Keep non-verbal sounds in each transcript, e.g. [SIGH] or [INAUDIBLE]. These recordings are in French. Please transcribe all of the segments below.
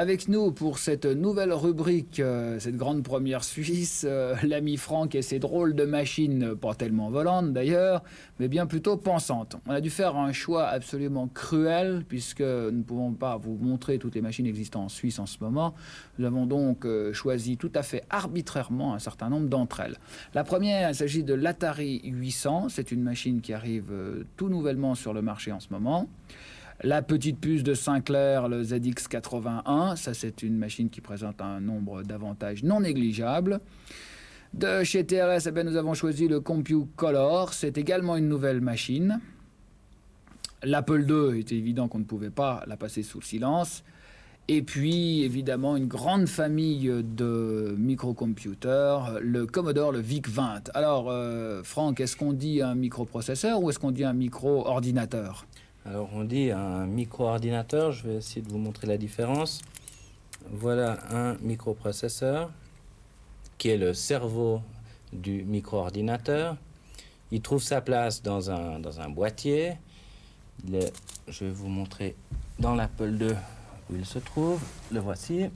Avec nous pour cette nouvelle rubrique, euh, cette grande première suisse, euh, l'ami Franck et ses drôles de machines, pas tellement volantes d'ailleurs, mais bien plutôt pensantes. On a dû faire un choix absolument cruel puisque nous ne pouvons pas vous montrer toutes les machines existantes en Suisse en ce moment. Nous avons donc euh, choisi tout à fait arbitrairement un certain nombre d'entre elles. La première, il s'agit de l'Atari 800. C'est une machine qui arrive tout nouvellement sur le marché en ce moment. La petite puce de Sinclair, le ZX81, ça c'est une machine qui présente un nombre d'avantages non négligeables. De chez TRS, eh nous avons choisi le Compute Color, c'est également une nouvelle machine. L'Apple II, était évident qu'on ne pouvait pas la passer sous silence. Et puis, évidemment, une grande famille de microcomputers, le Commodore, le VIC-20. Alors, euh, Franck, est-ce qu'on dit un microprocesseur ou est-ce qu'on dit un micro-ordinateur? Alors on dit un micro-ordinateur, je vais essayer de vous montrer la différence. Voilà un microprocesseur qui est le cerveau du micro-ordinateur. Il trouve sa place dans un, boîtier. je vais vous montrer dans l'Apple II où il se trouve. Le voici.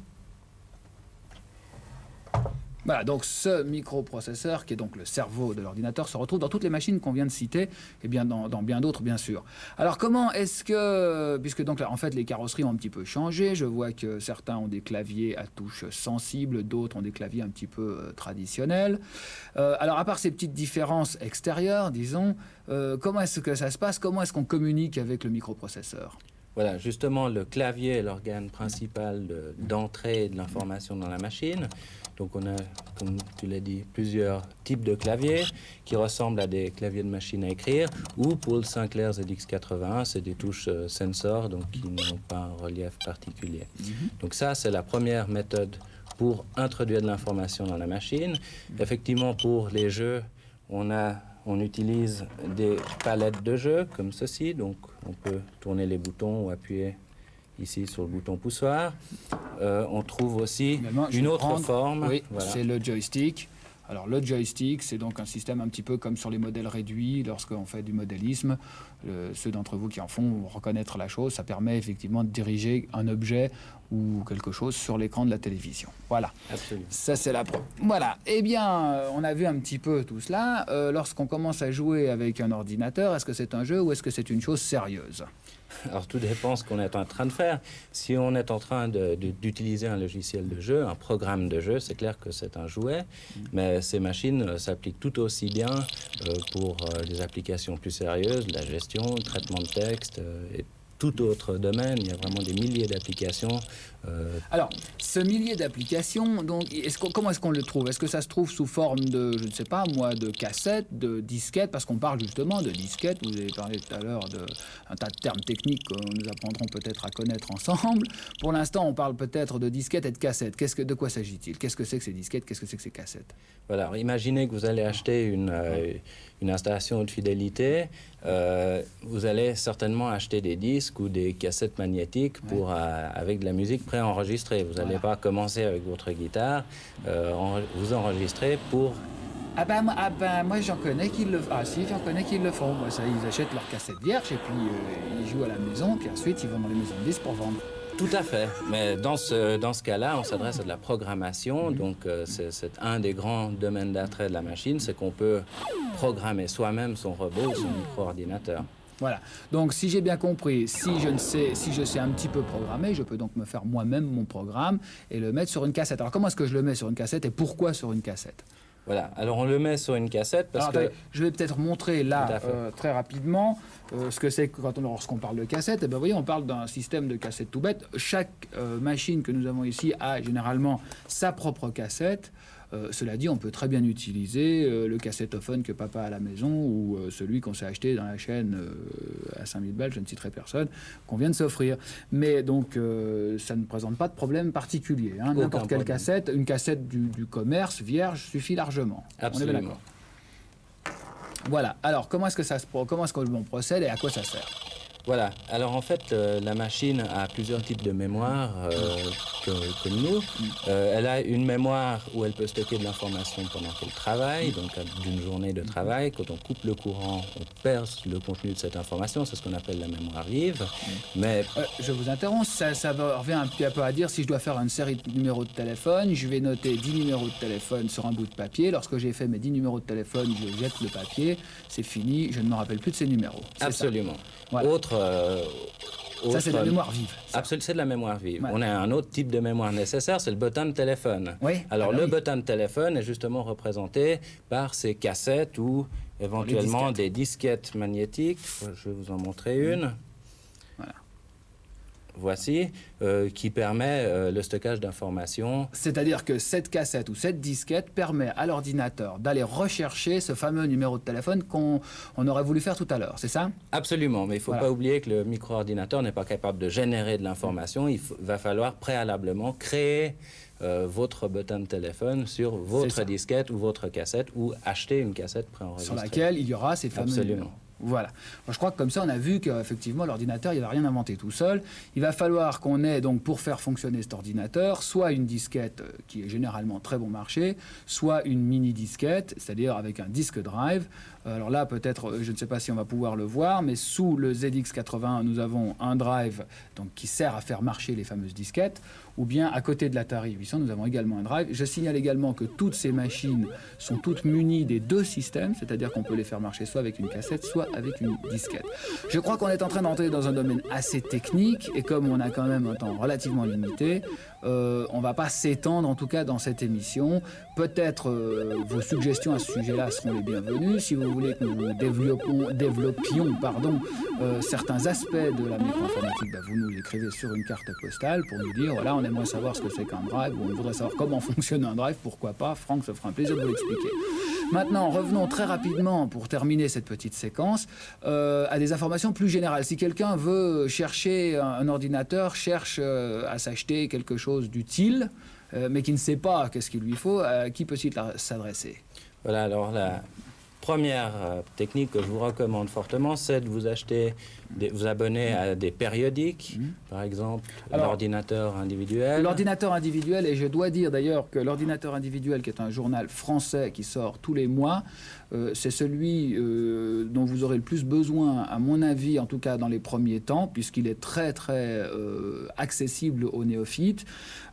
Voilà, donc ce microprocesseur, qui est donc le cerveau de l'ordinateur, se retrouve dans toutes les machines qu'on vient de citer, et bien dans, bien d'autres, bien sûr. Alors comment est-ce que, puisque donc là, en fait, les carrosseries ont un petit peu changé, je vois que certains ont des claviers à touches sensibles, d'autres ont des claviers un petit peu euh, traditionnels. Euh, alors à part ces petites différences extérieures, disons, euh, comment est-ce que ça se passe? Comment est-ce qu'on communique avec le microprocesseur? Voilà, justement, le clavier est l'organe principal d'entrée de, l'information dans la machine. Donc on a, comme tu l'as dit, plusieurs types de claviers qui ressemblent à des claviers de machine à écrire, ou pour le Sinclair ZX81, c'est des touches euh, sensor, donc qui n'ont pas un relief particulier. Mhm. Donc ça, c'est la première méthode pour introduire de l'information dans la machine. Effectivement, pour les jeux, on a on utilise des palettes de jeu comme ceci, donc on peut tourner les boutons ou appuyer ici sur le bouton poussoir. Euh, on trouve aussi une autre forme. Oui, c'est le joystick. Alors le joystick, c'est donc un système un petit peu comme sur les modèles réduits, lorsqu'on fait du modélisme. ceux d'entre vous qui en font vont reconnaître la chose. Ça permet effectivement de diriger un objet ou quelque chose sur l'écran de la télévision. Voilà. Absolument. Ça, c'est la preuve. Voilà. Eh bien, euh, on a vu un petit peu tout cela. Euh, lorsqu'on commence à jouer avec un ordinateur, est-ce que c'est un jeu ou est-ce que c'est une chose sérieuse? Alors tout dépend ce qu'on est en train de faire. Si on est en train d'utiliser un logiciel de jeu, un programme de jeu, c'est clair que c'est un jouet, mm. mais ces machines euh, s'appliquent tout aussi bien euh, pour euh, des applications plus sérieuses, la gestion, le traitement de texte et tout autre domaine. Il y a vraiment des milliers d'applications. Euh, Alors, ce millier d'applications, donc, est comment est-ce qu'on le trouve? Est-ce que ça se trouve sous forme de, je ne sais pas, moi, de cassettes, de disquettes Parce qu'on parle justement de disquettes. Vous avez parlé tout à l'heure d'un tas de termes techniques que nous apprendrons peut-être à connaître ensemble. Pour l'instant, on parle peut-être de disquettes et de cassettes. Qu'est-ce que, de quoi s'agit-il? Qu'est-ce que c'est que ces disquettes? Qu'est-ce que c'est que ces cassettes? Voilà. imaginez que vous allez acheter une, euh, une installation de fidélité. Euh, vous allez certainement acheter des disques ou des cassettes magnétiques pour, euh, avec de la musique préenregistrée. Vous n'allez pas commencer avec votre guitare, euh, vous enregistrez pour ah ben, ah ben moi j'en connais qui le ah si j'en connais qui le font moi ça ils achètent leur cassette vierge et puis euh, ils jouent à la maison puis ensuite ils vont dans les maisons de disques pour vendre. Tout à fait. Mais dans ce, dans ce cas-là, on s'adresse à de la programmation. Mhm. Donc, c'est un des grands domaines d'attrait de la machine, c'est qu'on peut programmer soi-même son robot ou son micro-ordinateur. Voilà. Donc, si j'ai bien compris, si je, ne sais, si je sais un petit peu programmer, je peux donc me faire moi-même mon programme et le mettre sur une cassette. Alors, comment est-ce que je le mets sur une cassette et pourquoi sur une cassette? Voilà, alors on le met sur une cassette parce que... Je vais peut-être montrer là, euh, très rapidement, euh, ce que c'est quand on, lorsqu'on parle de cassette. Et eh ben, vous voyez, on parle d'un système de cassette tout bête. Chaque euh, machine que nous avons ici a généralement sa propre cassette. Cela dit, on peut très bien utiliser le cassettophone que papa a à la maison ou celui qu'on s'est acheté dans la chaîne à 5000 balles, je ne citerai personne, qu'on vient de s'offrir. Mais donc, ça ne présente pas de problème particulier. Hein. N'importe quelle cassette, une cassette du, du commerce vierge suffit largement Absolument. On est d'accord. Voilà. Alors, comment est-ce que ça se comment est-ce qu'on procède et à quoi ça sert? Voilà. Alors en fait, euh, la machine a plusieurs types de mémoire euh, que, que nous. Euh, elle a une mémoire où elle peut stocker de l'information pendant qu'elle travaille, donc d'une journée de travail. Quand on coupe le courant, on perd le contenu de cette information. C'est ce qu'on appelle la mémoire vive. Mais Euh, je vous interromps, ça, revient un petit peu à dire si je dois faire une série de numéros de téléphone, je vais noter 10 numéros de téléphone sur un bout de papier. Lorsque j'ai fait mes 10 numéros de téléphone, je jette le papier, c'est fini, je ne me rappelle plus de ces numéros. Ça. absolument. Voilà. Autre, euh, Ça, c'est de la mémoire vive. Absolument, c'est de la mémoire vive. Ouais. On a un autre type de mémoire nécessaire, c'est le button de téléphone. Oui, Alors, ah bah le oui. button de téléphone est justement représenté par ces cassettes ou éventuellement disquettes. des disquettes magnétiques. Je vais vous en montrer une. Voici, euh, qui permet euh, le stockage d'informations. C'est-à-dire que cette cassette ou cette disquette permet à l'ordinateur d'aller rechercher ce fameux numéro de téléphone qu'on on aurait voulu faire tout à l'heure, c'est ça? Absolument, mais il ne faut Voilà. pas oublier que le micro-ordinateur n'est pas capable de générer de l'information. Il va falloir préalablement créer euh, votre button de téléphone sur votre disquette ou votre cassette ou acheter une cassette Sur préenregistrée. laquelle il y aura ces fameux Absolument. numéros. Voilà. Je crois que comme ça, on a vu qu'effectivement, l'ordinateur, il va rien inventé tout seul. Il va falloir qu'on ait, donc, pour faire fonctionner cet ordinateur, soit une disquette euh, qui est généralement très bon marché, soit une mini disquette, c'est-à-dire avec un disque drive. Euh, Alors là, peut-être, euh, je ne sais pas si on va pouvoir le voir, mais sous le ZX81, nous avons un drive donc, qui sert à faire marcher les fameuses disquettes, ou bien à côté de l'Atari 800, nous avons également un drive. Je signale également que toutes ces machines sont toutes munies des deux systèmes, c'est-à-dire qu'on peut les faire marcher soit avec une cassette, soit avec une disquette. Je crois qu'on est en train d'entrer dans un domaine assez technique, et comme on a quand même un temps relativement limité, euh, on ne va pas s'étendre en tout cas dans cette émission. Peut-être euh, vos suggestions à ce sujet-là seront les bienvenues. Si vous voulez que nous développions euh, certains aspects de la micro-informatique, bah, vous nous écrivez sur une carte postale pour nous dire voilà, on aimerait savoir ce que c'est qu'un drive, on voudrait savoir comment [LAUGHS] fonctionne un drive, pourquoi pas. Franck se fera un plaisir de vous l'expliquer. Maintenant, revenons très rapidement, pour terminer cette petite séquence, euh, à des informations plus générales. Si quelqu'un veut chercher un, ordinateur, cherche euh, à s'acheter quelque chose d'utile, euh, mais qui ne sait pas qu'est-ce qu'il lui faut, à qui peut-il s'adresser? Voilà, alors la première technique que je vous recommande fortement, c'est de vous acheter, des- vous abonner à des périodiques, par exemple l'ordinateur individuel. L'ordinateur individuel, et je dois dire d'ailleurs que l'ordinateur individuel, qui est un journal français qui sort tous les mois, euh, c'est celui euh, dont vous aurez le plus besoin, à mon avis, en tout cas dans les premiers temps, puisqu'il est très très euh, accessible aux néophytes.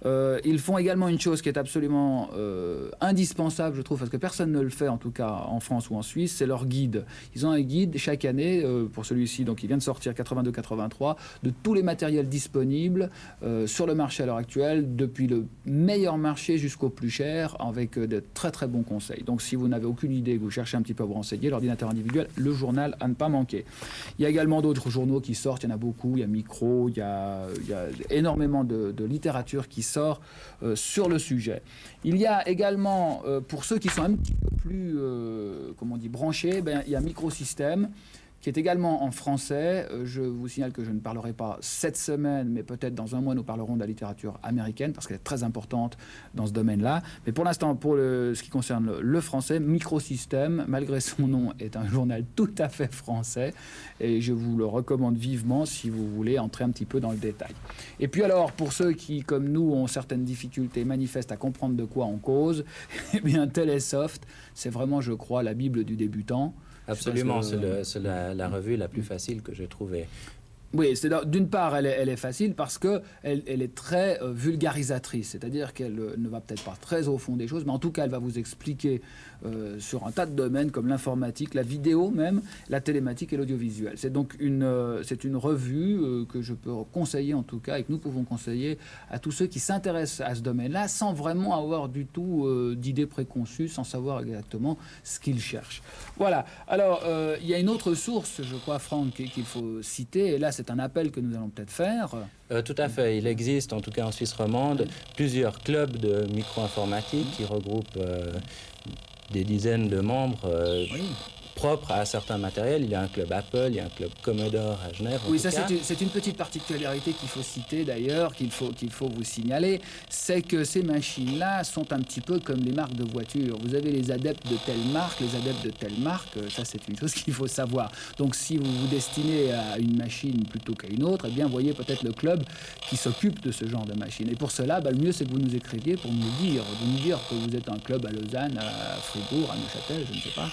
Ils font également une chose qui est absolument indispensable, je trouve, parce que personne ne le fait, en tout cas en France ou en Suisse, c'est leur guide. Ils ont un guide chaque année, pour celui-ci, donc il vient de sortir 82-83, de tous les matériels disponibles euh, sur le marché à l'heure actuelle, depuis le meilleur marché jusqu'au plus cher, avec euh, de très très bons conseils. Donc si vous n'avez aucune idée, que vous cherchez un petit peu à vous renseigner, l'ordinateur individuel, le journal à ne pas manquer. Il y a également d'autres journaux qui sortent, il y en a beaucoup, il y a Micro, il y a, il y a énormément de, littérature qui sort euh, sur le sujet. Il y a également, pour ceux qui sont un petit peu plus, comment on dit, branchés, ben, il y a Microsystème qui est également en français. Euh, Je vous signale que je ne parlerai pas cette semaine, mais peut-être dans un mois, nous parlerons de la littérature américaine, parce qu'elle est très importante dans ce domaine-là. Mais pour l'instant, pour le- ce qui concerne le, le français, Microsystème, malgré son nom, est un journal tout à fait français, et je vous le recommande vivement si vous voulez entrer un petit peu dans le détail. Et puis alors, pour ceux qui, comme nous, ont certaines difficultés manifestes à comprendre de quoi on cause, [LAUGHS] eh bien, Telesoft, c'est vraiment, je crois, la Bible du débutant. Absolument, c'est le- la, revue la plus facile que j'ai trouvée. Oui, c'est d'une part, elle est, facile parce que elle, est très euh, vulgarisatrice, c'est-à-dire qu'elle euh, ne va peut-être pas très au fond des choses, mais en tout cas, elle va vous expliquer euh, sur un tas de domaines comme l'informatique, la vidéo même, la télématique et l'audiovisuel. C'est donc une, c'est une revue que je peux conseiller en tout cas et que nous pouvons conseiller à tous ceux qui s'intéressent à ce domaine-là sans vraiment avoir du tout d'idées préconçues, sans savoir exactement ce qu'ils cherchent. Voilà. Alors, il y a une autre source, je crois, Franck, qu'il faut citer, et là, c'est un appel que nous allons peut-être faire. Euh, tout à fait. Il existe, en tout cas en Suisse romande, plusieurs clubs de micro-informatique qui regroupent euh, des dizaines de membres euh, Oui. Propre à certains matériels. Il y a un club Apple, il y a un club Commodore à Genève. oui, ça c'est une, une, petite particularité qu'il faut citer d'ailleurs, qu'il faut, qu'il faut vous signaler, c'est que ces machines-là sont un petit peu comme les marques de voitures. Vous avez les adeptes de telle marque, les adeptes de telle marque, euh, ça c'est une chose [LAUGHS] qu'il faut savoir. Donc si vous vous destinez à une machine plutôt qu'à une autre, eh bien voyez peut-être le club qui s'occupe de ce genre de machine. Et pour cela, bah, le mieux c'est que vous nous écriviez pour nous dire, de nous dire que vous êtes un club à Lausanne, à Fribourg, à Neuchâtel, je ne sais pas